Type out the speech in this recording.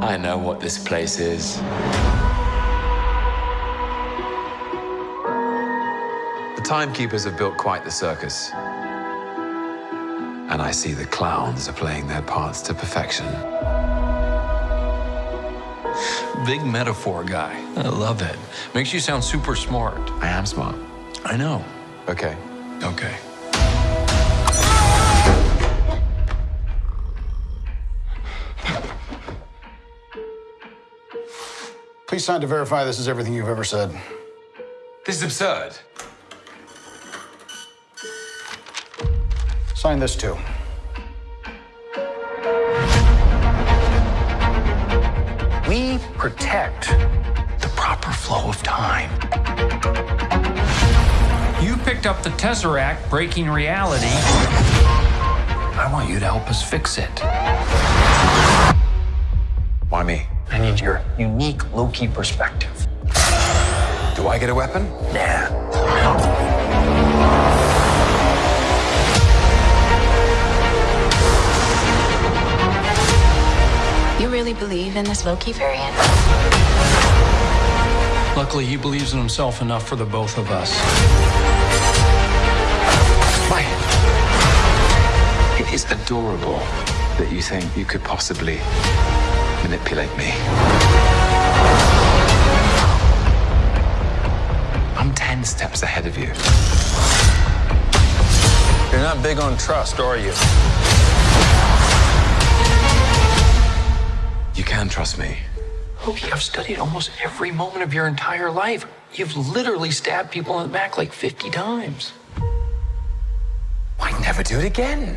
I know what this place is. The timekeepers have built quite the circus. And I see the clowns are playing their parts to perfection. Big metaphor guy. I love it. Makes you sound super smart. I am smart. I know. Okay. Okay. Please sign to verify this is everything you've ever said. This is absurd. Sign this too. We protect the proper flow of time. You picked up the Tesseract, breaking reality. I want you to help us fix it. Why me? I need your unique Loki perspective. Do I get a weapon? Nah. You really believe in this Loki variant? Luckily, he believes in himself enough for the both of us. Why? It is adorable that you think you could possibly manipulate me. I'm 10 steps ahead of you. You're not big on trust, are you? You can trust me. Loki, I've studied almost every moment of your entire life. You've literally stabbed people in the back like 50 times. I'd never do it again.